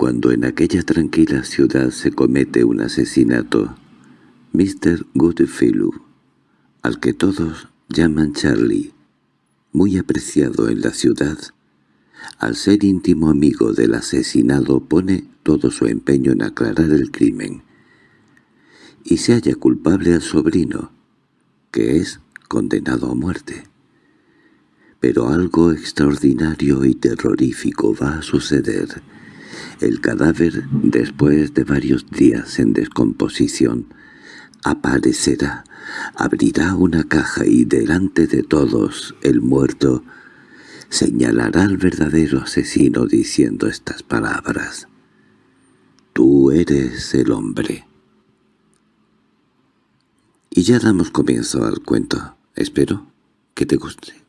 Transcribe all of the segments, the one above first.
Cuando en aquella tranquila ciudad se comete un asesinato, Mr. Goodfellow, al que todos llaman Charlie, muy apreciado en la ciudad, al ser íntimo amigo del asesinado pone todo su empeño en aclarar el crimen, y se halla culpable al sobrino, que es condenado a muerte. Pero algo extraordinario y terrorífico va a suceder. El cadáver, después de varios días en descomposición, aparecerá, abrirá una caja y delante de todos el muerto señalará al verdadero asesino diciendo estas palabras. Tú eres el hombre. Y ya damos comienzo al cuento. Espero que te guste.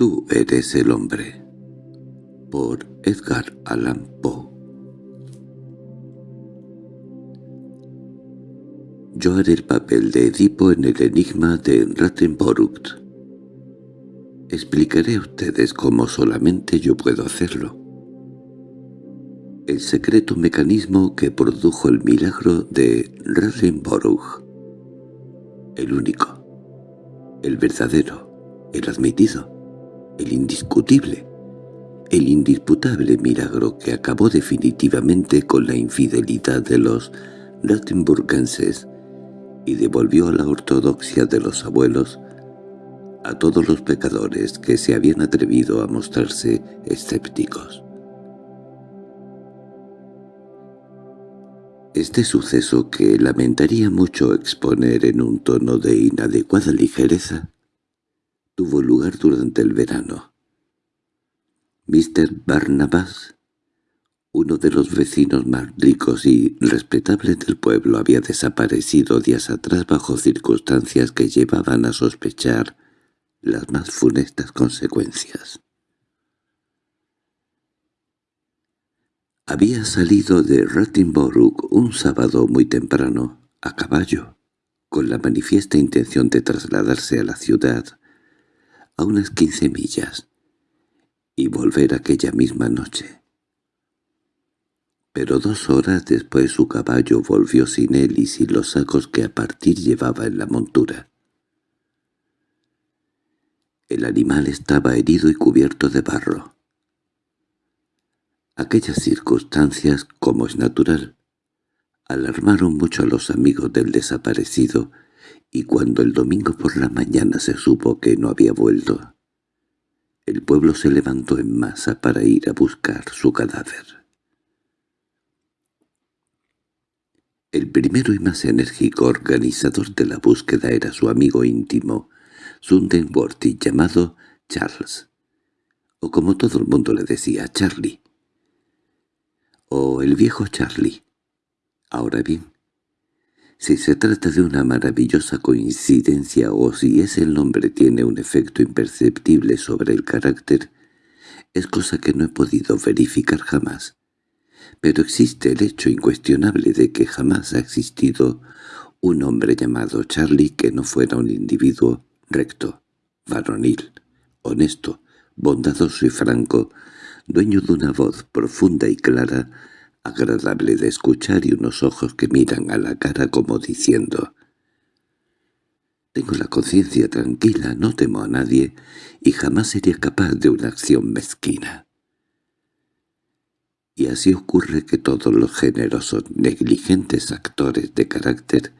Tú eres el hombre. Por Edgar Allan Poe Yo haré el papel de Edipo en el enigma de Rattenborucht. Explicaré a ustedes cómo solamente yo puedo hacerlo. El secreto mecanismo que produjo el milagro de Rattenborucht. El único. El verdadero. El admitido el indiscutible, el indisputable milagro que acabó definitivamente con la infidelidad de los Rattenburgenses y devolvió a la ortodoxia de los abuelos a todos los pecadores que se habían atrevido a mostrarse escépticos. Este suceso que lamentaría mucho exponer en un tono de inadecuada ligereza, tuvo lugar durante el verano. Mr. Barnabas, uno de los vecinos más ricos y respetables del pueblo, había desaparecido días atrás bajo circunstancias que llevaban a sospechar las más funestas consecuencias. Había salido de Rattenborough un sábado muy temprano, a caballo, con la manifiesta intención de trasladarse a la ciudad a unas quince millas, y volver aquella misma noche. Pero dos horas después su caballo volvió sin él y sin los sacos que a partir llevaba en la montura. El animal estaba herido y cubierto de barro. Aquellas circunstancias, como es natural, alarmaron mucho a los amigos del desaparecido y cuando el domingo por la mañana se supo que no había vuelto, el pueblo se levantó en masa para ir a buscar su cadáver. El primero y más enérgico organizador de la búsqueda era su amigo íntimo, Sundenworthy, llamado Charles, o como todo el mundo le decía, Charlie, o el viejo Charlie. Ahora bien, si se trata de una maravillosa coincidencia o si ese nombre tiene un efecto imperceptible sobre el carácter, es cosa que no he podido verificar jamás. Pero existe el hecho incuestionable de que jamás ha existido un hombre llamado Charlie que no fuera un individuo recto, varonil, honesto, bondadoso y franco, dueño de una voz profunda y clara, agradable de escuchar y unos ojos que miran a la cara como diciendo «Tengo la conciencia tranquila, no temo a nadie y jamás sería capaz de una acción mezquina». Y así ocurre que todos los generosos, negligentes actores de carácter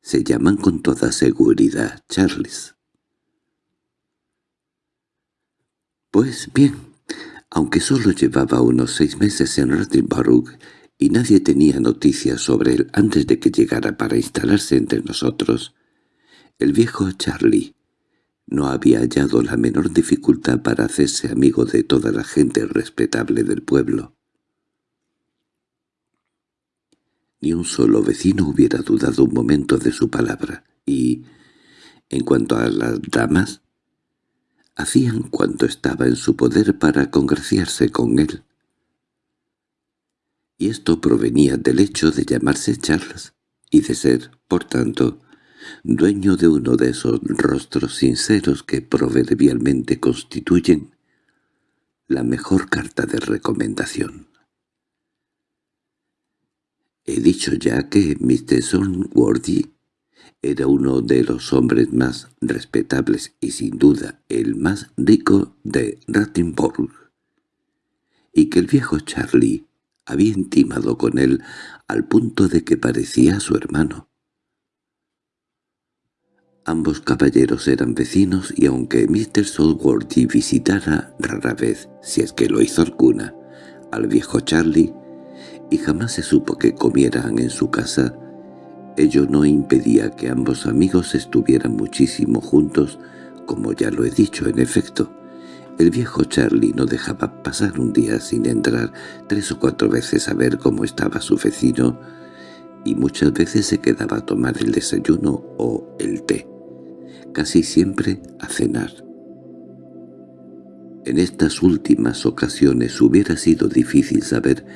se llaman con toda seguridad Charles. Pues bien, aunque solo llevaba unos seis meses en Rattenborough y nadie tenía noticias sobre él antes de que llegara para instalarse entre nosotros, el viejo Charlie no había hallado la menor dificultad para hacerse amigo de toda la gente respetable del pueblo. Ni un solo vecino hubiera dudado un momento de su palabra, y, en cuanto a las damas, hacían cuanto estaba en su poder para congraciarse con él. Y esto provenía del hecho de llamarse Charles, y de ser, por tanto, dueño de uno de esos rostros sinceros que proverbialmente constituyen la mejor carta de recomendación. He dicho ya que Mr. Sonworthy era uno de los hombres más respetables y sin duda el más rico de Rattenborg, y que el viejo Charlie había intimado con él al punto de que parecía su hermano. Ambos caballeros eran vecinos y aunque Mr. Solworthy visitara rara vez, si es que lo hizo alguna, al viejo Charlie, y jamás se supo que comieran en su casa, ello no impedía que ambos amigos estuvieran muchísimo juntos, como ya lo he dicho en efecto. El viejo Charlie no dejaba pasar un día sin entrar tres o cuatro veces a ver cómo estaba su vecino, y muchas veces se quedaba a tomar el desayuno o el té, casi siempre a cenar. En estas últimas ocasiones hubiera sido difícil saber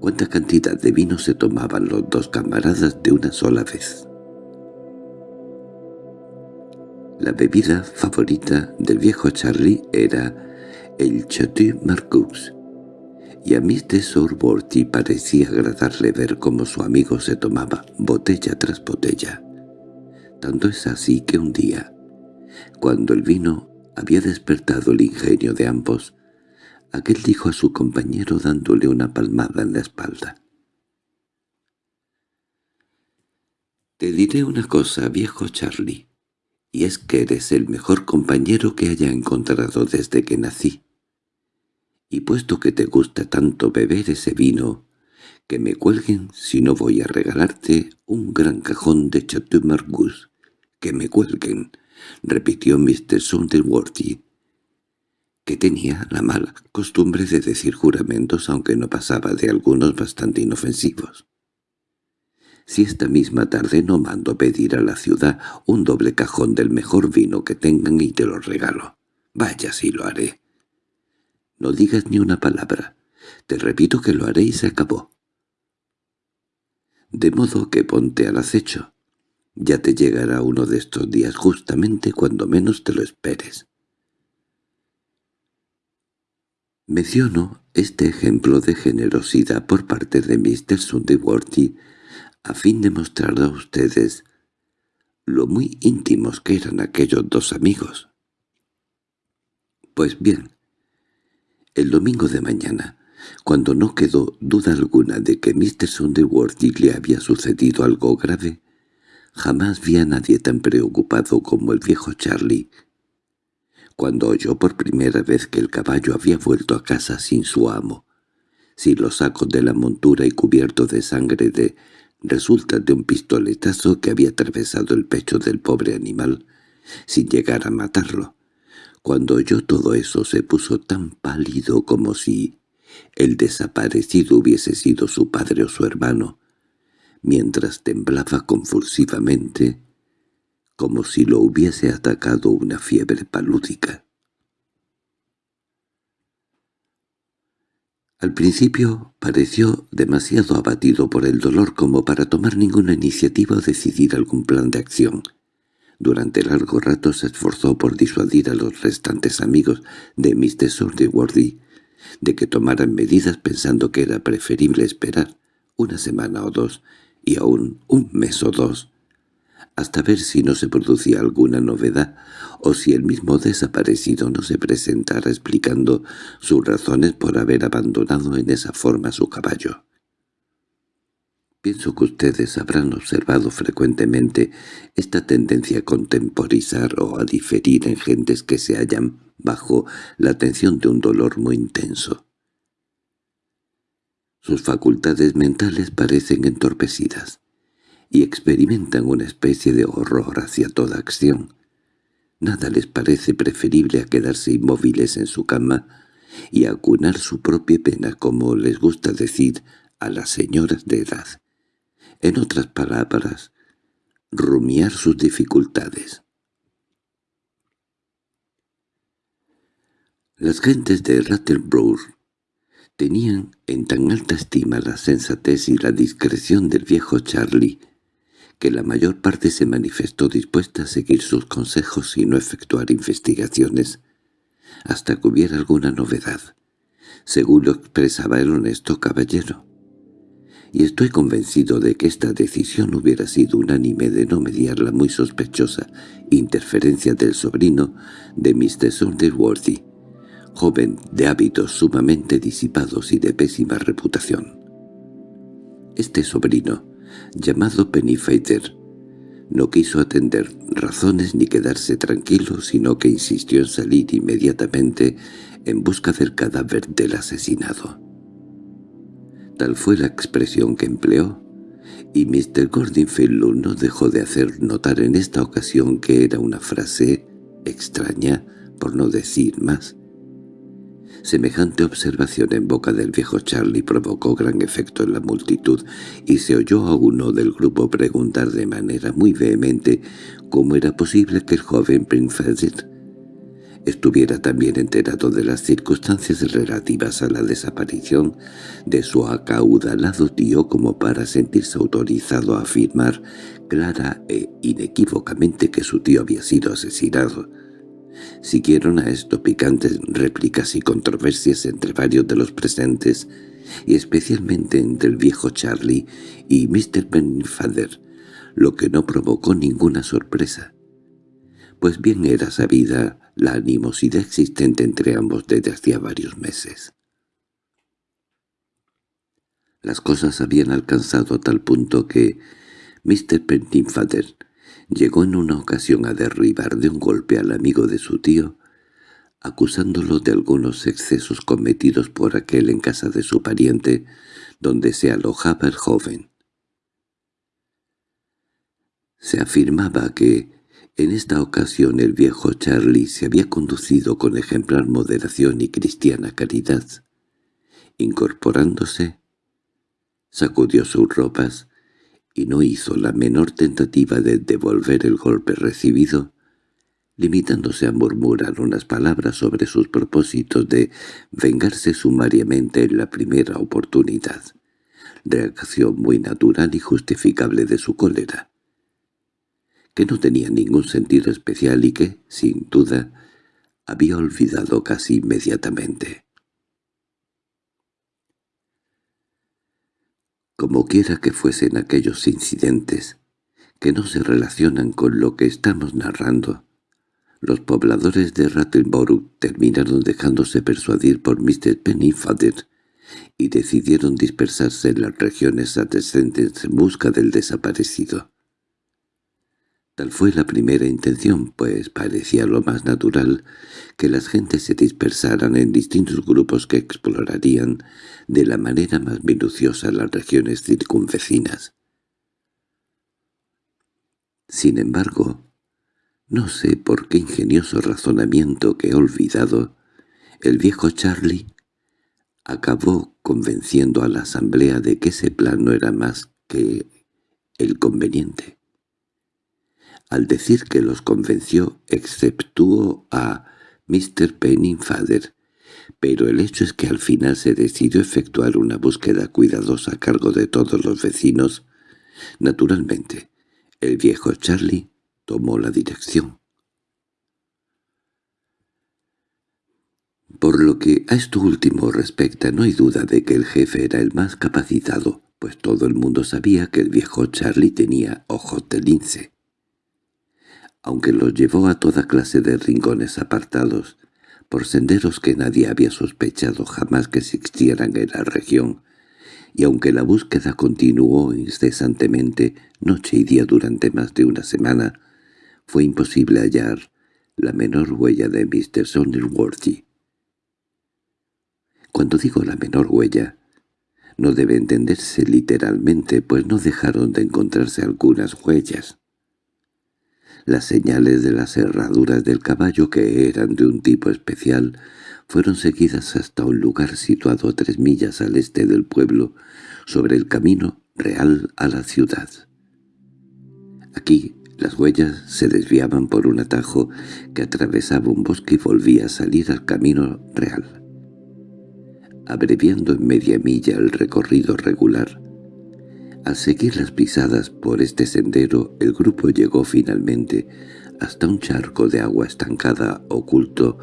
cuánta cantidad de vino se tomaban los dos camaradas de una sola vez. La bebida favorita del viejo Charlie era el Chateau Marcus, y a Mr. Sorborty parecía agradarle ver cómo su amigo se tomaba botella tras botella. Tanto es así que un día, cuando el vino había despertado el ingenio de ambos, Aquel dijo a su compañero dándole una palmada en la espalda. «Te diré una cosa, viejo Charlie, y es que eres el mejor compañero que haya encontrado desde que nací. Y puesto que te gusta tanto beber ese vino, que me cuelguen si no voy a regalarte un gran cajón de Chateau Margaux. Que me cuelguen», repitió Mr. Sonderworthy, que tenía la mala costumbre de decir juramentos aunque no pasaba de algunos bastante inofensivos. Si esta misma tarde no mando pedir a la ciudad un doble cajón del mejor vino que tengan y te lo regalo. Vaya si lo haré. No digas ni una palabra. Te repito que lo haré y se acabó. De modo que ponte al acecho. Ya te llegará uno de estos días justamente cuando menos te lo esperes. Menciono este ejemplo de generosidad por parte de Mr. Sunderworthy a fin de mostrar a ustedes lo muy íntimos que eran aquellos dos amigos. Pues bien, el domingo de mañana, cuando no quedó duda alguna de que Mr. Sunderworthy le había sucedido algo grave, jamás vi a nadie tan preocupado como el viejo Charlie, cuando oyó por primera vez que el caballo había vuelto a casa sin su amo, sin los sacos de la montura y cubierto de sangre de resultas de un pistoletazo que había atravesado el pecho del pobre animal, sin llegar a matarlo. Cuando oyó todo eso se puso tan pálido como si el desaparecido hubiese sido su padre o su hermano, mientras temblaba convulsivamente, como si lo hubiese atacado una fiebre palúdica. Al principio pareció demasiado abatido por el dolor como para tomar ninguna iniciativa o decidir algún plan de acción. Durante largo rato se esforzó por disuadir a los restantes amigos de Mr. Sordeworthy de que tomaran medidas pensando que era preferible esperar una semana o dos y aún un mes o dos hasta ver si no se producía alguna novedad o si el mismo desaparecido no se presentara explicando sus razones por haber abandonado en esa forma su caballo. Pienso que ustedes habrán observado frecuentemente esta tendencia a contemporizar o a diferir en gentes que se hallan bajo la atención de un dolor muy intenso. Sus facultades mentales parecen entorpecidas y experimentan una especie de horror hacia toda acción. Nada les parece preferible a quedarse inmóviles en su cama y acunar su propia pena como les gusta decir a las señoras de edad. En otras palabras, rumiar sus dificultades. Las gentes de Rattleborough tenían en tan alta estima la sensatez y la discreción del viejo Charlie que la mayor parte se manifestó dispuesta a seguir sus consejos y no efectuar investigaciones hasta que hubiera alguna novedad, según lo expresaba el honesto caballero. Y estoy convencido de que esta decisión hubiera sido unánime de no mediar la muy sospechosa interferencia del sobrino de Mr. Saunderworthy, joven de hábitos sumamente disipados y de pésima reputación. Este sobrino, llamado Pennyfeather, no quiso atender razones ni quedarse tranquilo, sino que insistió en salir inmediatamente en busca del cadáver del asesinado. Tal fue la expresión que empleó, y Mr. Gordonfield no dejó de hacer notar en esta ocasión que era una frase extraña, por no decir más, Semejante observación en boca del viejo Charlie provocó gran efecto en la multitud, y se oyó a uno del grupo preguntar de manera muy vehemente cómo era posible que el joven Prince estuviera también enterado de las circunstancias relativas a la desaparición de su acaudalado tío como para sentirse autorizado a afirmar clara e inequívocamente que su tío había sido asesinado. Siguieron a esto picantes réplicas y controversias entre varios de los presentes, y especialmente entre el viejo Charlie y Mr. Benfader, lo que no provocó ninguna sorpresa. Pues bien era sabida la animosidad existente entre ambos desde hacía varios meses. Las cosas habían alcanzado tal punto que Mr. Pennyfather llegó en una ocasión a derribar de un golpe al amigo de su tío, acusándolo de algunos excesos cometidos por aquel en casa de su pariente, donde se alojaba el joven. Se afirmaba que, en esta ocasión el viejo Charlie se había conducido con ejemplar moderación y cristiana caridad. Incorporándose, sacudió sus ropas, y no hizo la menor tentativa de devolver el golpe recibido, limitándose a murmurar unas palabras sobre sus propósitos de vengarse sumariamente en la primera oportunidad, reacción muy natural y justificable de su cólera, que no tenía ningún sentido especial y que, sin duda, había olvidado casi inmediatamente. Como quiera que fuesen aquellos incidentes, que no se relacionan con lo que estamos narrando, los pobladores de Rattleborough terminaron dejándose persuadir por Mr. Pennyfather y decidieron dispersarse en las regiones adyacentes en busca del desaparecido. Tal fue la primera intención, pues parecía lo más natural que las gentes se dispersaran en distintos grupos que explorarían de la manera más minuciosa las regiones circunvecinas. Sin embargo, no sé por qué ingenioso razonamiento que he olvidado, el viejo Charlie acabó convenciendo a la asamblea de que ese plan no era más que el conveniente. Al decir que los convenció, exceptuó a Mr. Pennyfather, pero el hecho es que al final se decidió efectuar una búsqueda cuidadosa a cargo de todos los vecinos. Naturalmente, el viejo Charlie tomó la dirección. Por lo que a esto último respecta, no hay duda de que el jefe era el más capacitado, pues todo el mundo sabía que el viejo Charlie tenía ojos de lince aunque los llevó a toda clase de rincones apartados, por senderos que nadie había sospechado jamás que existieran en la región, y aunque la búsqueda continuó incesantemente noche y día durante más de una semana, fue imposible hallar la menor huella de Mr. Sonderworthy. Cuando digo la menor huella, no debe entenderse literalmente, pues no dejaron de encontrarse algunas huellas. Las señales de las herraduras del caballo, que eran de un tipo especial, fueron seguidas hasta un lugar situado a tres millas al este del pueblo, sobre el camino real a la ciudad. Aquí las huellas se desviaban por un atajo que atravesaba un bosque y volvía a salir al camino real. Abreviando en media milla el recorrido regular, Al seguir las pisadas por este sendero, el grupo llegó finalmente hasta un charco de agua estancada oculto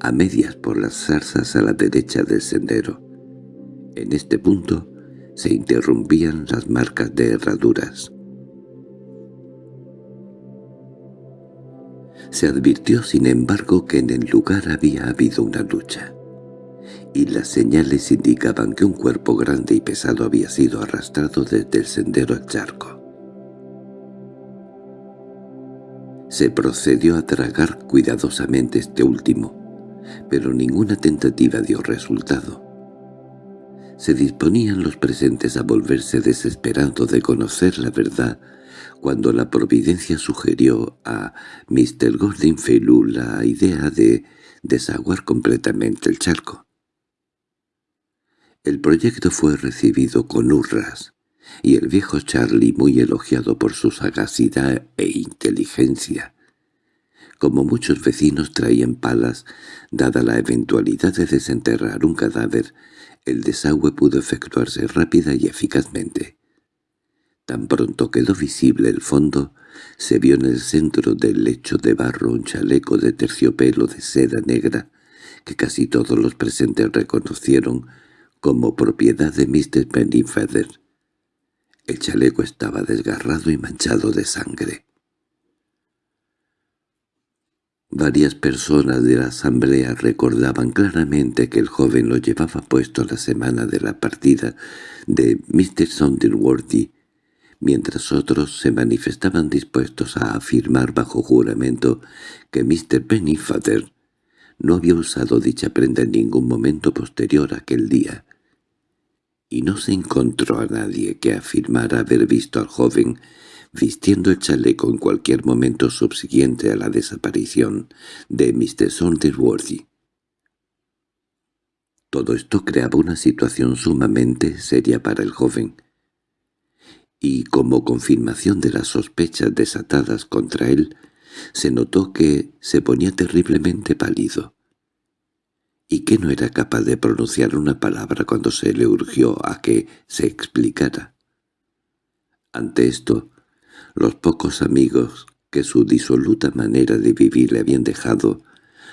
a medias por las zarzas a la derecha del sendero. En este punto se interrumpían las marcas de herraduras. Se advirtió sin embargo que en el lugar había habido una lucha, y las señales indicaban que un cuerpo grande y pesado había sido arrastrado desde el sendero al charco. Se procedió a tragar cuidadosamente este último, pero ninguna tentativa dio resultado. Se disponían los presentes a volverse desesperando de conocer la verdad cuando la providencia sugirió a Mr. Gordon Felu la idea de desaguar completamente el charco. El proyecto fue recibido con hurras, y el viejo Charlie, muy elogiado por su sagacidad e inteligencia, como muchos vecinos traían palas, dada la eventualidad de desenterrar un cadáver, el desagüe pudo efectuarse rápida y eficazmente. Tan pronto quedó visible el fondo, se vio en el centro del lecho de barro un chaleco de terciopelo de seda negra que casi todos los presentes reconocieron como propiedad de Mr. Pennyfeather. El chaleco estaba desgarrado y manchado de sangre. Varias personas de la asamblea recordaban claramente que el joven lo llevaba puesto la semana de la partida de Mr. Sonderworthy, mientras otros se manifestaban dispuestos a afirmar bajo juramento que Mr. Pennyfather no había usado dicha prenda en ningún momento posterior a aquel día, y no se encontró a nadie que afirmara haber visto al joven vistiendo el chaleco en cualquier momento subsiguiente a la desaparición de Mr. Sonderworthy. Todo esto creaba una situación sumamente seria para el joven, y como confirmación de las sospechas desatadas contra él, se notó que se ponía terriblemente pálido, y que no era capaz de pronunciar una palabra cuando se le urgió a que se explicara. Ante esto, los pocos amigos que su disoluta manera de vivir le habían dejado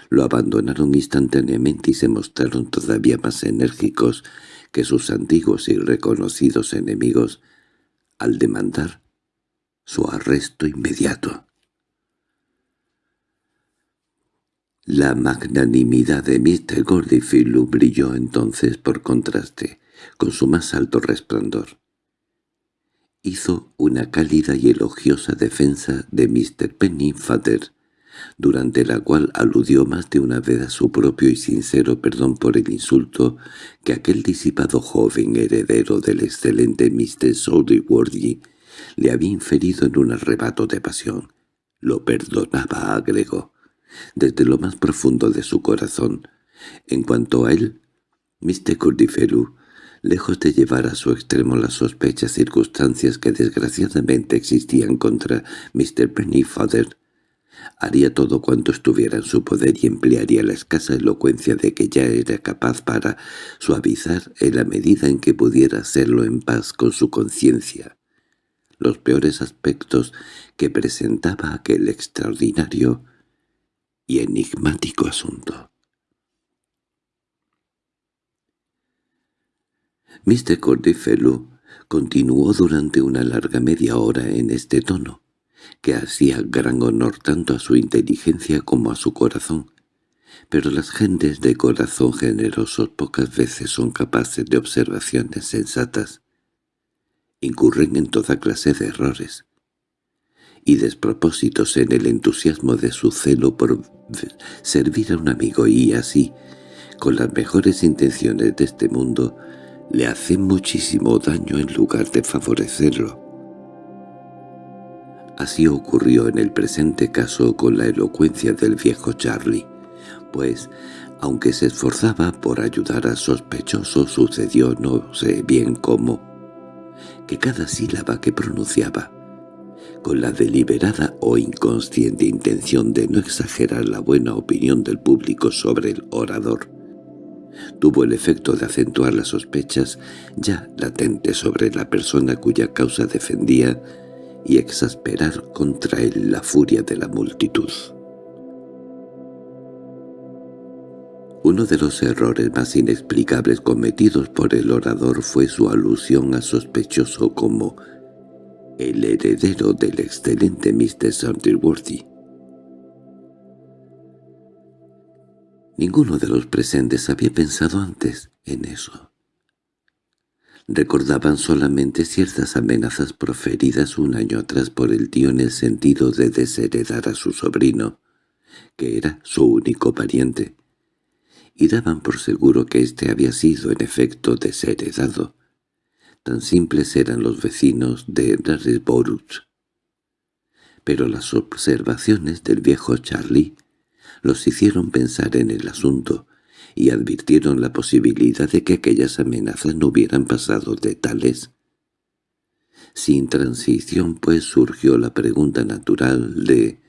lo abandonaron instantáneamente y se mostraron todavía más enérgicos que sus antiguos y reconocidos enemigos al demandar su arresto inmediato. La magnanimidad de Mr. Gordyfield brilló entonces por contraste con su más alto resplandor hizo una cálida y elogiosa defensa de Mr. Pennyfather, durante la cual aludió más de una vez a su propio y sincero perdón por el insulto que aquel disipado joven heredero del excelente Mr. Worthy le había inferido en un arrebato de pasión. Lo perdonaba, agregó, desde lo más profundo de su corazón. En cuanto a él, Mr. Cordifelu lejos de llevar a su extremo las sospechas circunstancias que desgraciadamente existían contra Mr. Pennyfather, haría todo cuanto estuviera en su poder y emplearía la escasa elocuencia de que ya era capaz para suavizar en la medida en que pudiera hacerlo en paz con su conciencia los peores aspectos que presentaba aquel extraordinario enigmático asunto. Mr. Cordyfellow continuó durante una larga media hora en este tono, que hacía gran honor tanto a su inteligencia como a su corazón. Pero las gentes de corazón generoso pocas veces son capaces de observaciones sensatas. Incurren en toda clase de errores y despropósitos en el entusiasmo de su celo por servir a un amigo y así, con las mejores intenciones de este mundo, le hace muchísimo daño en lugar de favorecerlo. Así ocurrió en el presente caso con la elocuencia del viejo Charlie, pues, aunque se esforzaba por ayudar al sospechoso, sucedió no sé bien cómo, que cada sílaba que pronunciaba, con la deliberada o inconsciente intención de no exagerar la buena opinión del público sobre el orador, tuvo el efecto de acentuar las sospechas ya latentes sobre la persona cuya causa defendía y exasperar contra él la furia de la multitud. Uno de los errores más inexplicables cometidos por el orador fue su alusión al sospechoso como el heredero del excelente Mr. Sonderworthy. Ninguno de los presentes había pensado antes en eso. Recordaban solamente ciertas amenazas proferidas un año atrás por el tío en el sentido de desheredar a su sobrino, que era su único pariente, y daban por seguro que éste había sido en efecto desheredado. Tan simples eran los vecinos de Rarisborough. Pero las observaciones del viejo Charlie los hicieron pensar en el asunto y advirtieron la posibilidad de que aquellas amenazas no hubieran pasado de tales. Sin transición, pues, surgió la pregunta natural de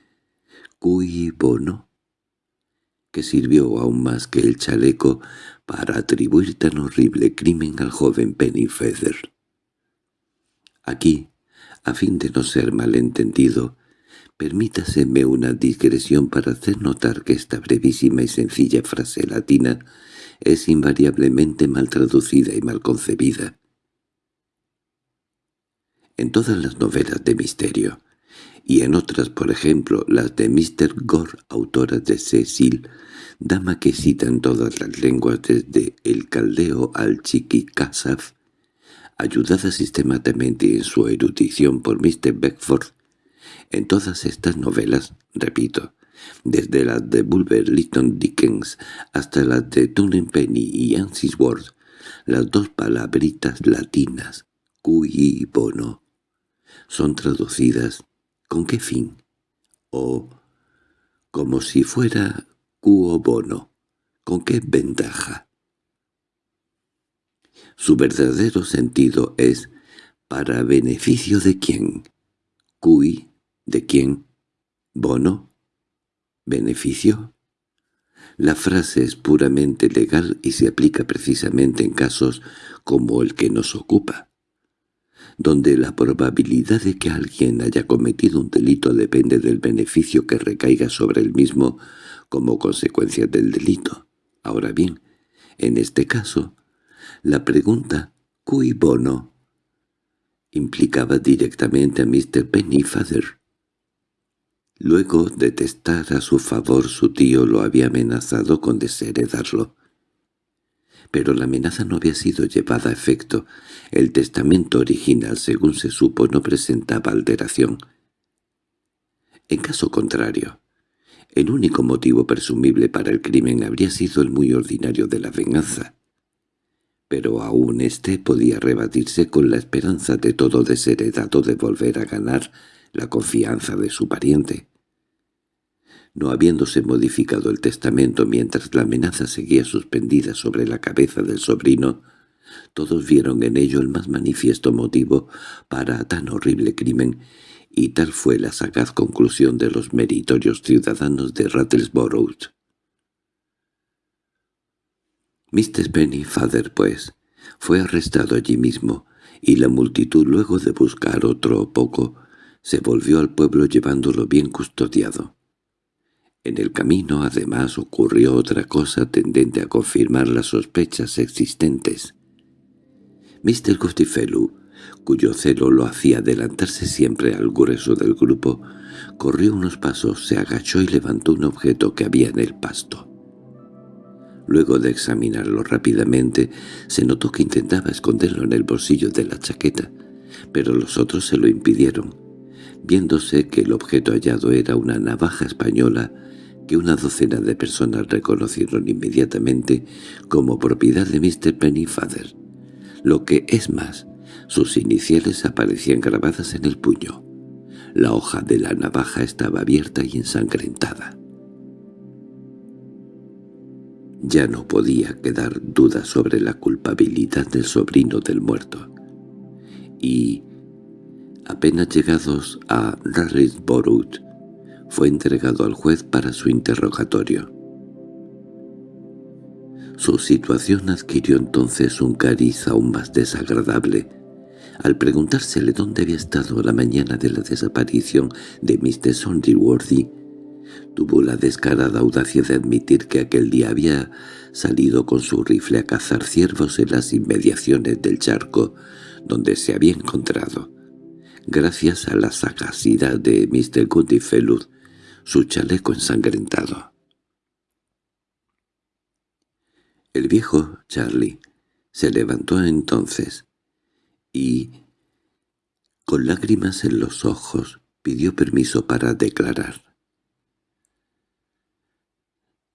«¿Cui bono?» Que sirvió aún más que el chaleco para atribuir tan horrible crimen al joven Pennyfeather. Aquí, a fin de no ser malentendido, Permítaseme una digresión para hacer notar que esta brevísima y sencilla frase latina es invariablemente mal traducida y mal concebida. En todas las novelas de misterio, y en otras, por ejemplo, las de Mr. Gore, autora de Cecil, dama que cita en todas las lenguas desde el caldeo al chiquicasaf, ayudada sistemáticamente en su erudición por Mr. Beckford, en todas estas novelas, repito, desde las de Bulwer Lytton Dickens hasta las de Penny y Ansis Ward, las dos palabritas latinas, cui y bono, son traducidas ¿con qué fin? o como si fuera cuo bono, ¿con qué ventaja? Su verdadero sentido es ¿para beneficio de quién? Cui ¿De quién? ¿Bono? ¿Beneficio? La frase es puramente legal y se aplica precisamente en casos como el que nos ocupa, donde la probabilidad de que alguien haya cometido un delito depende del beneficio que recaiga sobre el mismo como consecuencia del delito. Ahora bien, en este caso, la pregunta «¿Cui bono?» implicaba directamente a Mr. Pennyfather, Luego de testar a su favor su tío lo había amenazado con desheredarlo. Pero la amenaza no había sido llevada a efecto. El testamento original, según se supo, no presentaba alteración. En caso contrario, el único motivo presumible para el crimen habría sido el muy ordinario de la venganza. Pero aún éste podía rebatirse con la esperanza de todo desheredado de volver a ganar la confianza de su pariente no habiéndose modificado el testamento mientras la amenaza seguía suspendida sobre la cabeza del sobrino, todos vieron en ello el más manifiesto motivo para tan horrible crimen, y tal fue la sagaz conclusión de los meritorios ciudadanos de Rattlesborough. Mr. Pennyfather, pues, fue arrestado allí mismo, y la multitud, luego de buscar otro poco, se volvió al pueblo llevándolo bien custodiado. En el camino, además, ocurrió otra cosa tendente a confirmar las sospechas existentes. Mr. Gostifellow, cuyo celo lo hacía adelantarse siempre al grueso del grupo, corrió unos pasos, se agachó y levantó un objeto que había en el pasto. Luego de examinarlo rápidamente, se notó que intentaba esconderlo en el bolsillo de la chaqueta, pero los otros se lo impidieron. Viéndose que el objeto hallado era una navaja española, que una docena de personas reconocieron inmediatamente como propiedad de Mr. Pennyfather. Lo que es más, sus iniciales aparecían grabadas en el puño. La hoja de la navaja estaba abierta y ensangrentada. Ya no podía quedar duda sobre la culpabilidad del sobrino del muerto. Y, apenas llegados a Rarisborough, fue entregado al juez para su interrogatorio. Su situación adquirió entonces un cariz aún más desagradable. Al preguntársele dónde había estado la mañana de la desaparición de Mr. Sonderworthy, tuvo la descarada audacia de admitir que aquel día había salido con su rifle a cazar ciervos en las inmediaciones del charco donde se había encontrado. Gracias a la sagacidad de Mr. Goodfellow, su chaleco ensangrentado. El viejo Charlie se levantó entonces y, con lágrimas en los ojos, pidió permiso para declarar.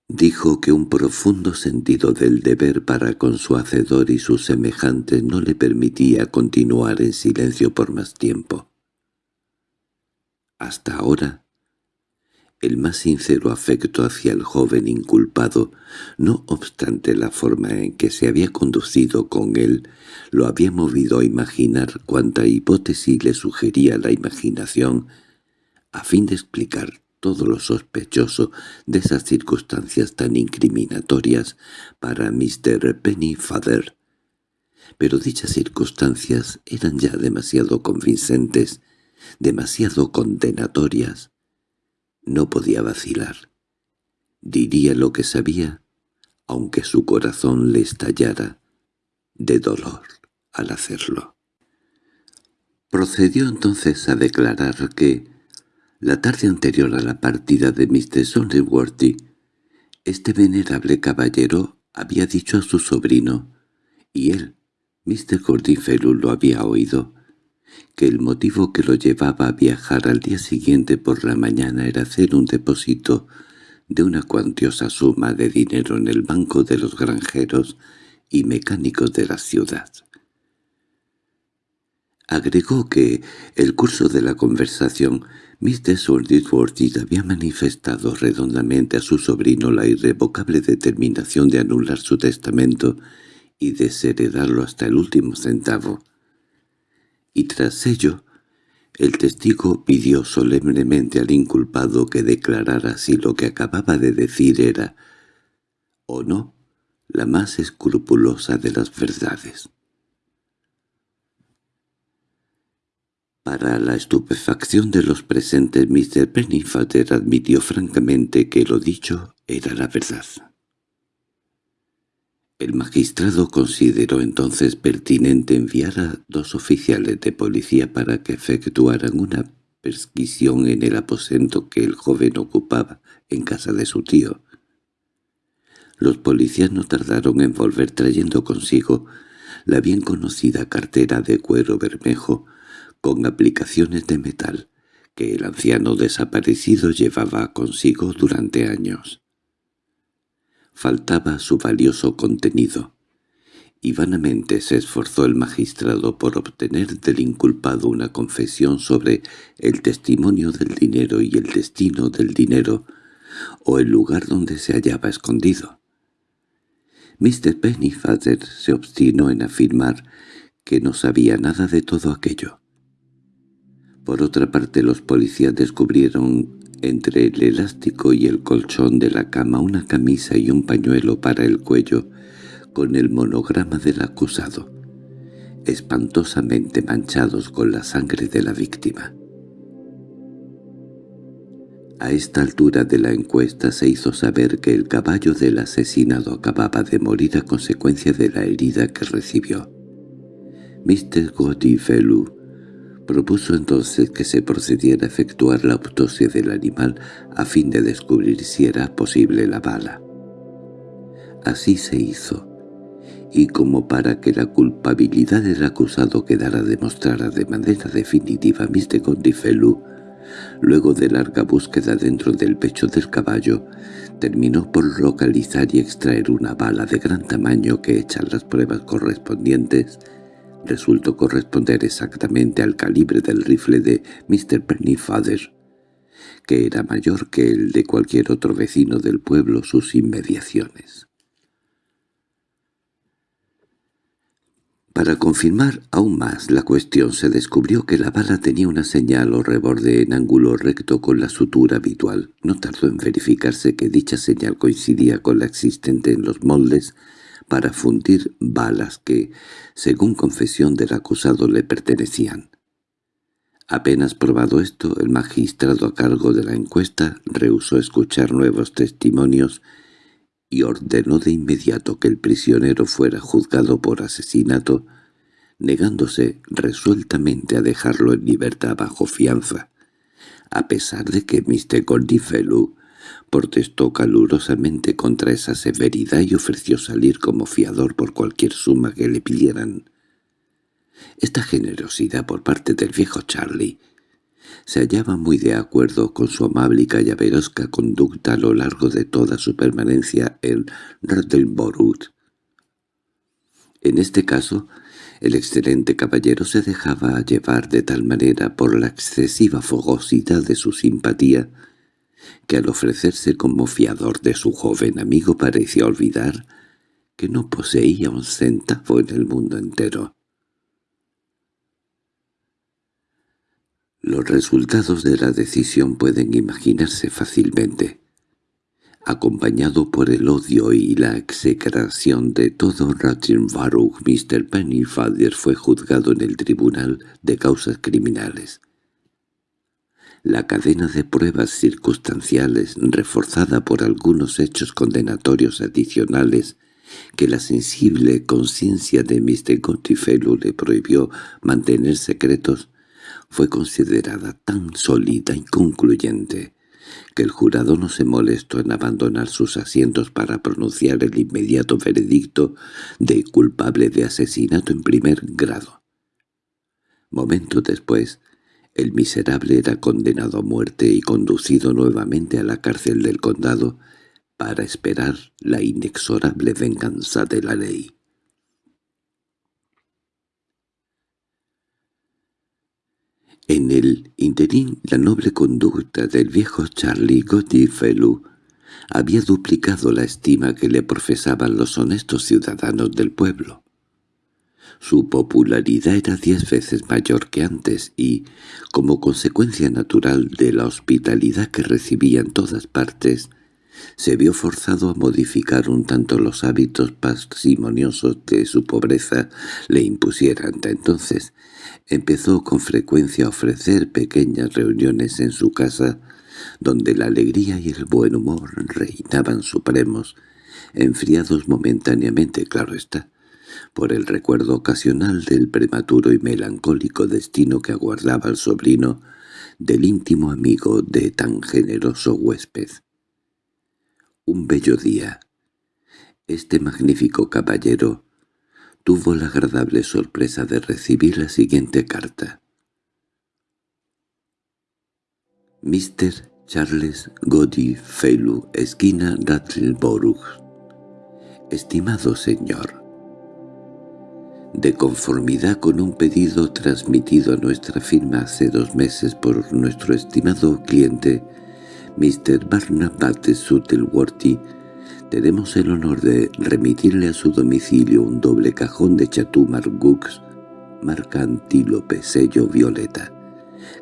Dijo que un profundo sentido del deber para con su hacedor y sus semejantes no le permitía continuar en silencio por más tiempo. Hasta ahora, el más sincero afecto hacia el joven inculpado, no obstante la forma en que se había conducido con él, lo había movido a imaginar cuanta hipótesis le sugería la imaginación, a fin de explicar todo lo sospechoso de esas circunstancias tan incriminatorias para Mr. Pennyfather. Pero dichas circunstancias eran ya demasiado convincentes, demasiado condenatorias. No podía vacilar. Diría lo que sabía, aunque su corazón le estallara de dolor al hacerlo. Procedió entonces a declarar que, la tarde anterior a la partida de Mr. Sonderworthy, este venerable caballero había dicho a su sobrino, y él, Mr. Gordinfellow, lo había oído, que el motivo que lo llevaba a viajar al día siguiente por la mañana era hacer un depósito de una cuantiosa suma de dinero en el banco de los granjeros y mecánicos de la ciudad. Agregó que el curso de la conversación Mr. Sordidworthy había manifestado redondamente a su sobrino la irrevocable determinación de anular su testamento y desheredarlo hasta el último centavo. Y tras ello, el testigo pidió solemnemente al inculpado que declarara si lo que acababa de decir era, o no, la más escrupulosa de las verdades. Para la estupefacción de los presentes, Mr. Pennyfather admitió francamente que lo dicho era la verdad. El magistrado consideró entonces pertinente enviar a dos oficiales de policía para que efectuaran una perquisición en el aposento que el joven ocupaba en casa de su tío. Los policías no tardaron en volver trayendo consigo la bien conocida cartera de cuero bermejo con aplicaciones de metal que el anciano desaparecido llevaba consigo durante años. Faltaba su valioso contenido, y vanamente se esforzó el magistrado por obtener del inculpado una confesión sobre el testimonio del dinero y el destino del dinero, o el lugar donde se hallaba escondido. Mr. Pennyfather se obstinó en afirmar que no sabía nada de todo aquello. Por otra parte los policías descubrieron entre el elástico y el colchón de la cama una camisa y un pañuelo para el cuello con el monograma del acusado, espantosamente manchados con la sangre de la víctima. A esta altura de la encuesta se hizo saber que el caballo del asesinado acababa de morir a consecuencia de la herida que recibió. Mr. Godifelu Propuso entonces que se procediera a efectuar la autopsia del animal a fin de descubrir si era posible la bala. Así se hizo, y como para que la culpabilidad del acusado quedara demostrada de manera definitiva, Mr. Gondifelu, luego de larga búsqueda dentro del pecho del caballo, terminó por localizar y extraer una bala de gran tamaño que, hechas las pruebas correspondientes, resultó corresponder exactamente al calibre del rifle de Mr. Pennyfather, que era mayor que el de cualquier otro vecino del pueblo sus inmediaciones. Para confirmar aún más la cuestión se descubrió que la bala tenía una señal o reborde en ángulo recto con la sutura habitual. No tardó en verificarse que dicha señal coincidía con la existente en los moldes para fundir balas que, según confesión del acusado, le pertenecían. Apenas probado esto, el magistrado a cargo de la encuesta rehusó escuchar nuevos testimonios y ordenó de inmediato que el prisionero fuera juzgado por asesinato, negándose resueltamente a dejarlo en libertad bajo fianza, a pesar de que Mr. Goldifelu protestó calurosamente contra esa severidad y ofreció salir como fiador por cualquier suma que le pidieran. Esta generosidad por parte del viejo Charlie se hallaba muy de acuerdo con su amable y callaverosca conducta a lo largo de toda su permanencia en Radelborough. En este caso, el excelente caballero se dejaba llevar de tal manera por la excesiva fogosidad de su simpatía que al ofrecerse como fiador de su joven amigo parecía olvidar que no poseía un centavo en el mundo entero. Los resultados de la decisión pueden imaginarse fácilmente. Acompañado por el odio y la execración de todo Ratchenborough, Mr. Pennyfather fue juzgado en el tribunal de causas criminales. La cadena de pruebas circunstanciales, reforzada por algunos hechos condenatorios adicionales que la sensible conciencia de Mr. Gottfried le prohibió mantener secretos, fue considerada tan sólida y concluyente que el jurado no se molestó en abandonar sus asientos para pronunciar el inmediato veredicto de culpable de asesinato en primer grado. Momento después, el miserable era condenado a muerte y conducido nuevamente a la cárcel del condado para esperar la inexorable venganza de la ley. En el interín la noble conducta del viejo Charlie Godifelu había duplicado la estima que le profesaban los honestos ciudadanos del pueblo. Su popularidad era diez veces mayor que antes y, como consecuencia natural de la hospitalidad que recibía en todas partes, se vio forzado a modificar un tanto los hábitos parsimoniosos de su pobreza le impusieran hasta entonces, Empezó con frecuencia a ofrecer pequeñas reuniones en su casa, donde la alegría y el buen humor reinaban supremos, enfriados momentáneamente, claro está, por el recuerdo ocasional del prematuro y melancólico destino que aguardaba el sobrino del íntimo amigo de tan generoso huésped. Un bello día. Este magnífico caballero tuvo la agradable sorpresa de recibir la siguiente carta. Mr. Charles Goddy Felu, esquina Rattleborough. Estimado señor, de conformidad con un pedido transmitido a nuestra firma hace dos meses por nuestro estimado cliente, Mr. Barnabas Suttleworthy, tenemos el honor de remitirle a su domicilio un doble cajón de Chatumar Gux, marca Antílope, sello violeta,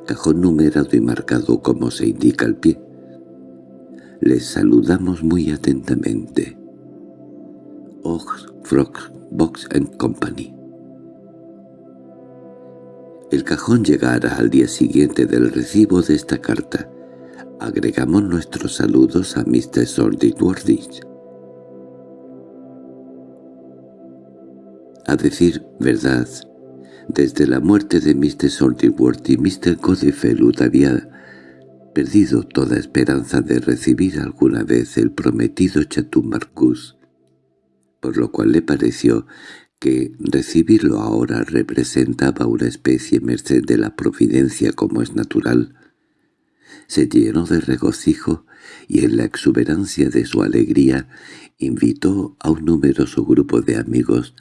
cajón numerado y marcado como se indica al pie. Les saludamos muy atentamente. Ox Frog Box and Company. El cajón llegará al día siguiente del recibo de esta carta. Agregamos nuestros saludos a Mr. Sordidworthy. A decir verdad, desde la muerte de Mr. Saltyworthy, Mr. Godefellud había perdido toda esperanza de recibir alguna vez el prometido Chatumarcus, por lo cual le pareció que recibirlo ahora representaba una especie merced de la providencia como es natural. Se llenó de regocijo y en la exuberancia de su alegría invitó a un numeroso grupo de amigos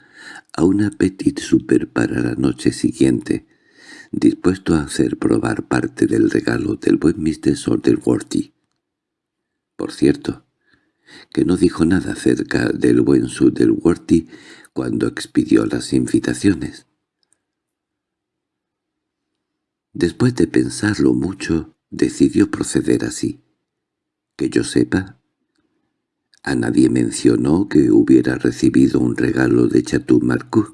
a un petit super para la noche siguiente, dispuesto a hacer probar parte del regalo del buen Mr. Sorderworthy. Por cierto, que no dijo nada acerca del buen Sorderworthy cuando expidió las invitaciones. Después de pensarlo mucho, decidió proceder así. Que yo sepa, A nadie mencionó que hubiera recibido un regalo de Chateau Marcus.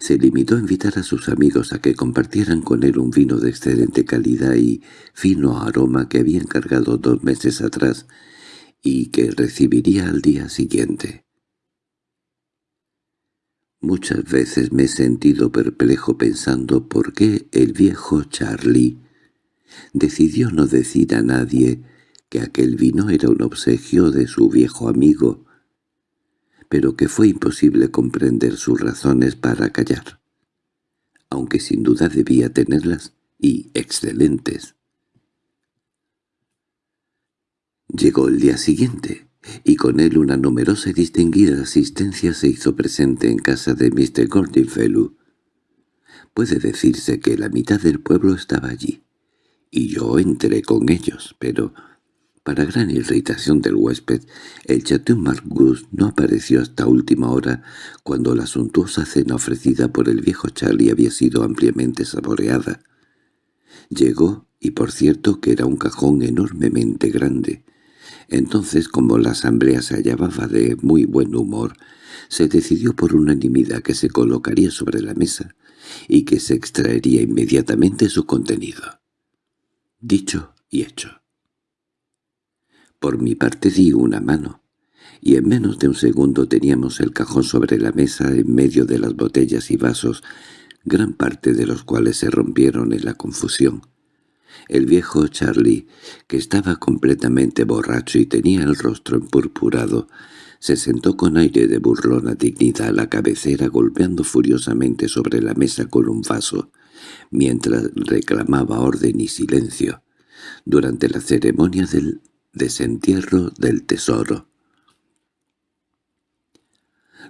Se limitó a invitar a sus amigos a que compartieran con él un vino de excelente calidad y fino aroma que había encargado dos meses atrás y que recibiría al día siguiente. Muchas veces me he sentido perplejo pensando por qué el viejo Charlie decidió no decir a nadie que aquel vino era un obsequio de su viejo amigo, pero que fue imposible comprender sus razones para callar, aunque sin duda debía tenerlas, y excelentes. Llegó el día siguiente y con él una numerosa y distinguida asistencia se hizo presente en casa de Mr. Gordonfellow. Puede decirse que la mitad del pueblo estaba allí, y yo entré con ellos, pero, para gran irritación del huésped, el Chateau Margus no apareció hasta última hora, cuando la suntuosa cena ofrecida por el viejo Charlie había sido ampliamente saboreada. Llegó, y por cierto que era un cajón enormemente grande, entonces, como la asamblea se hallaba de muy buen humor, se decidió por unanimidad que se colocaría sobre la mesa y que se extraería inmediatamente su contenido. Dicho y hecho. Por mi parte di una mano, y en menos de un segundo teníamos el cajón sobre la mesa en medio de las botellas y vasos, gran parte de los cuales se rompieron en la confusión. El viejo Charlie, que estaba completamente borracho y tenía el rostro empurpurado, se sentó con aire de burlona dignidad a la cabecera golpeando furiosamente sobre la mesa con un vaso, mientras reclamaba orden y silencio, durante la ceremonia del desentierro del tesoro.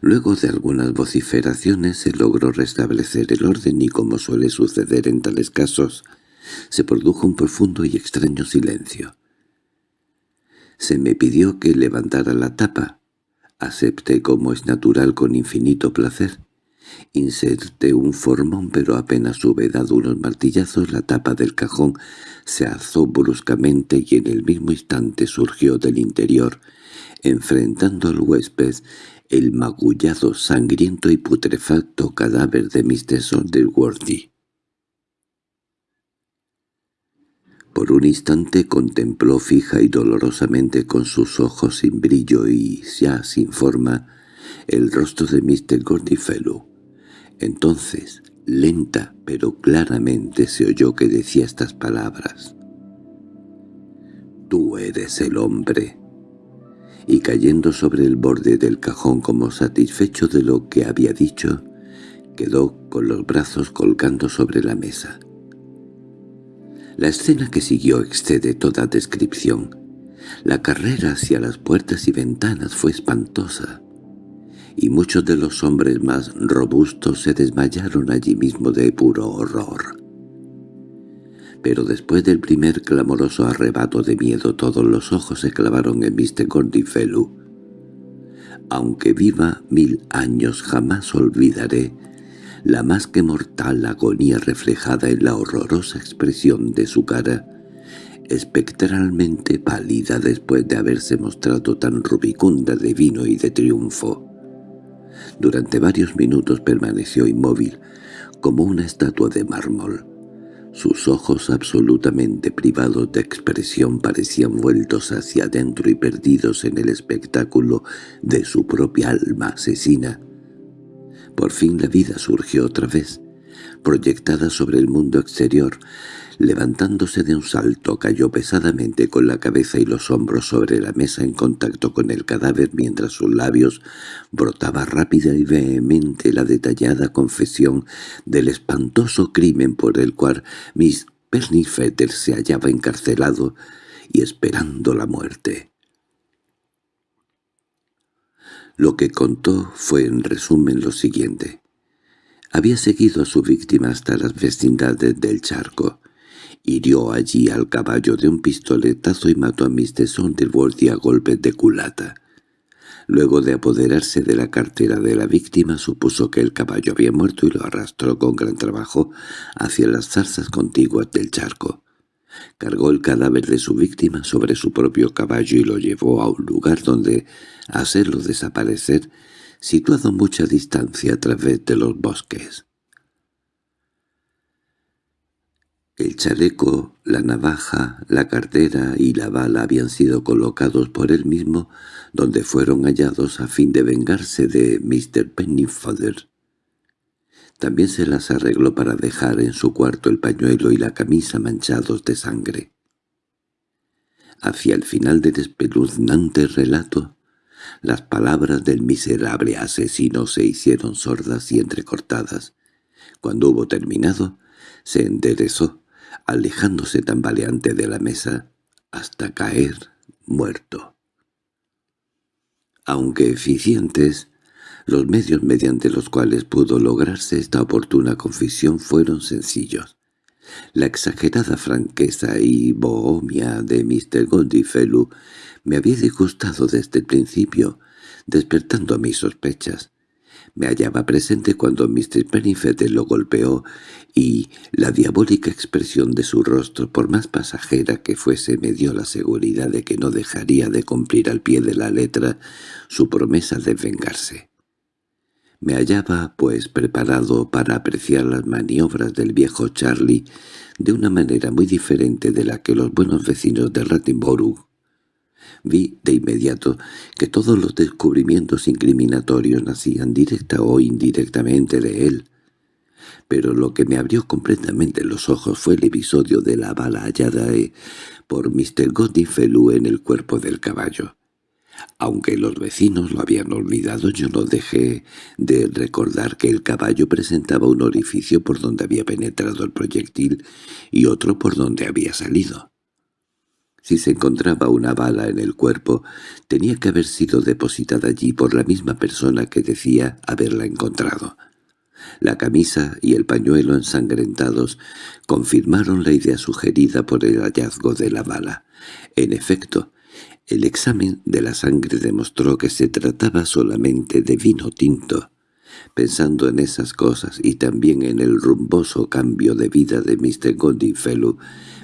Luego de algunas vociferaciones se logró restablecer el orden y como suele suceder en tales casos, se produjo un profundo y extraño silencio. Se me pidió que levantara la tapa. Acepté como es natural con infinito placer. Inserté un formón pero apenas hube dado unos martillazos la tapa del cajón se alzó bruscamente y en el mismo instante surgió del interior, enfrentando al huésped, el magullado, sangriento y putrefacto cadáver de Mr. Sonderworthy. Por un instante contempló fija y dolorosamente con sus ojos sin brillo y ya sin forma el rostro de Mr. Gordifelu. Entonces, lenta pero claramente se oyó que decía estas palabras. «Tú eres el hombre». Y cayendo sobre el borde del cajón como satisfecho de lo que había dicho, quedó con los brazos colgando sobre la mesa. La escena que siguió excede toda descripción. La carrera hacia las puertas y ventanas fue espantosa, y muchos de los hombres más robustos se desmayaron allí mismo de puro horror. Pero después del primer clamoroso arrebato de miedo todos los ojos se clavaron en Mr. Gordifelu. Aunque viva mil años jamás olvidaré la más que mortal agonía reflejada en la horrorosa expresión de su cara, espectralmente pálida después de haberse mostrado tan rubicunda de vino y de triunfo. Durante varios minutos permaneció inmóvil, como una estatua de mármol. Sus ojos absolutamente privados de expresión parecían vueltos hacia adentro y perdidos en el espectáculo de su propia alma asesina. Por fin la vida surgió otra vez, proyectada sobre el mundo exterior. Levantándose de un salto, cayó pesadamente con la cabeza y los hombros sobre la mesa en contacto con el cadáver mientras sus labios brotaba rápida y vehemente la detallada confesión del espantoso crimen por el cual Miss Pernifetter se hallaba encarcelado y esperando la muerte. Lo que contó fue en resumen lo siguiente. Había seguido a su víctima hasta las vecindades del charco. Hirió allí al caballo de un pistoletazo y mató a Mr. Sonderworthy a golpes de culata. Luego de apoderarse de la cartera de la víctima supuso que el caballo había muerto y lo arrastró con gran trabajo hacia las zarzas contiguas del charco. Cargó el cadáver de su víctima sobre su propio caballo y lo llevó a un lugar donde hacerlo desaparecer, situado a mucha distancia a través de los bosques. El chaleco, la navaja, la cartera y la bala habían sido colocados por él mismo donde fueron hallados a fin de vengarse de Mr. Pennyfeather. También se las arregló para dejar en su cuarto el pañuelo y la camisa manchados de sangre. Hacia el final del espeluznante relato, las palabras del miserable asesino se hicieron sordas y entrecortadas. Cuando hubo terminado, se enderezó alejándose tambaleante de la mesa hasta caer muerto. Aunque eficientes, los medios mediante los cuales pudo lograrse esta oportuna confesión fueron sencillos. La exagerada franqueza y bohemia de Mr. Goldifelu me había disgustado desde el principio, despertando mis sospechas. Me hallaba presente cuando Mr. Pennyfeather lo golpeó y la diabólica expresión de su rostro, por más pasajera que fuese, me dio la seguridad de que no dejaría de cumplir al pie de la letra su promesa de vengarse. Me hallaba, pues, preparado para apreciar las maniobras del viejo Charlie de una manera muy diferente de la que los buenos vecinos de Rattenborough Vi de inmediato que todos los descubrimientos incriminatorios nacían directa o indirectamente de él. Pero lo que me abrió completamente los ojos fue el episodio de la bala hallada eh, por Mr. Godifelu en el cuerpo del caballo. Aunque los vecinos lo habían olvidado, yo no dejé de recordar que el caballo presentaba un orificio por donde había penetrado el proyectil y otro por donde había salido. Si se encontraba una bala en el cuerpo, tenía que haber sido depositada allí por la misma persona que decía haberla encontrado. La camisa y el pañuelo ensangrentados confirmaron la idea sugerida por el hallazgo de la bala. En efecto, el examen de la sangre demostró que se trataba solamente de vino tinto. Pensando en esas cosas y también en el rumboso cambio de vida de Mr. Godinfellow,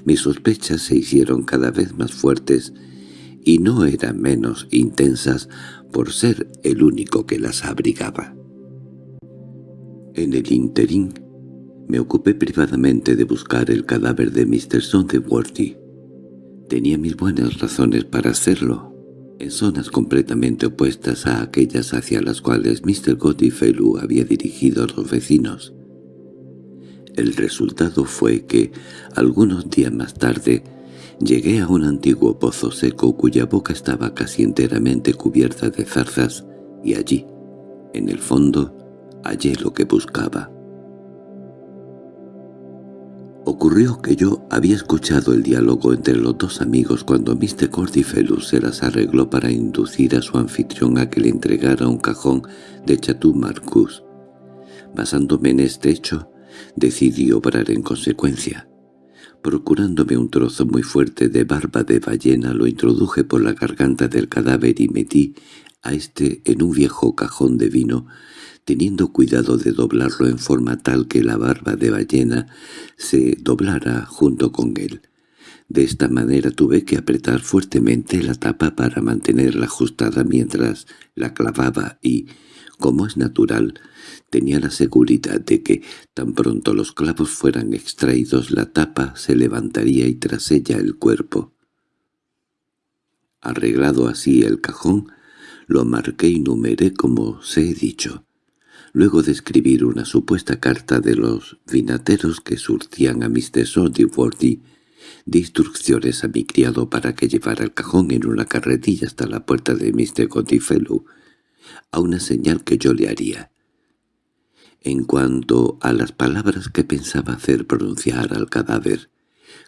mis sospechas se hicieron cada vez más fuertes y no eran menos intensas por ser el único que las abrigaba. En el interín, me ocupé privadamente de buscar el cadáver de Mr. Sondeworthy. Tenía mis buenas razones para hacerlo, en zonas completamente opuestas a aquellas hacia las cuales Mr. Godifelu había dirigido a los vecinos. El resultado fue que, algunos días más tarde, llegué a un antiguo pozo seco cuya boca estaba casi enteramente cubierta de zarzas, y allí, en el fondo, hallé lo que buscaba. Ocurrió que yo había escuchado el diálogo entre los dos amigos cuando Mr. Cordifelus se las arregló para inducir a su anfitrión a que le entregara un cajón de Chateau Marcus. Basándome en este hecho, Decidí obrar en consecuencia. Procurándome un trozo muy fuerte de barba de ballena, lo introduje por la garganta del cadáver y metí a éste en un viejo cajón de vino, teniendo cuidado de doblarlo en forma tal que la barba de ballena se doblara junto con él. De esta manera tuve que apretar fuertemente la tapa para mantenerla ajustada mientras la clavaba y, como es natural, tenía la seguridad de que, tan pronto los clavos fueran extraídos, la tapa se levantaría y tras ella el cuerpo. Arreglado así el cajón, lo marqué y numeré como se he dicho. Luego de escribir una supuesta carta de los vinateros que surtían a Mr. Sodiworthy, di instrucciones a mi criado para que llevara el cajón en una carretilla hasta la puerta de Mr. Godifelu, a una señal que yo le haría. En cuanto a las palabras que pensaba hacer pronunciar al cadáver,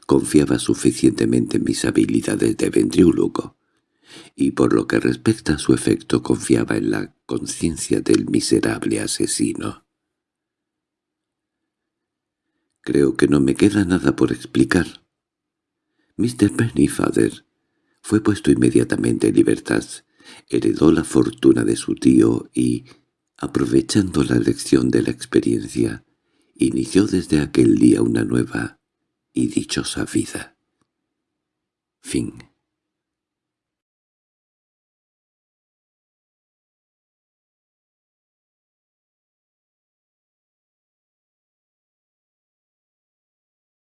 confiaba suficientemente en mis habilidades de ventriúlogo, y por lo que respecta a su efecto confiaba en la conciencia del miserable asesino. Creo que no me queda nada por explicar. Mr. Pennyfather fue puesto inmediatamente en libertad, heredó la fortuna de su tío y, aprovechando la lección de la experiencia, inició desde aquel día una nueva y dichosa vida. Fin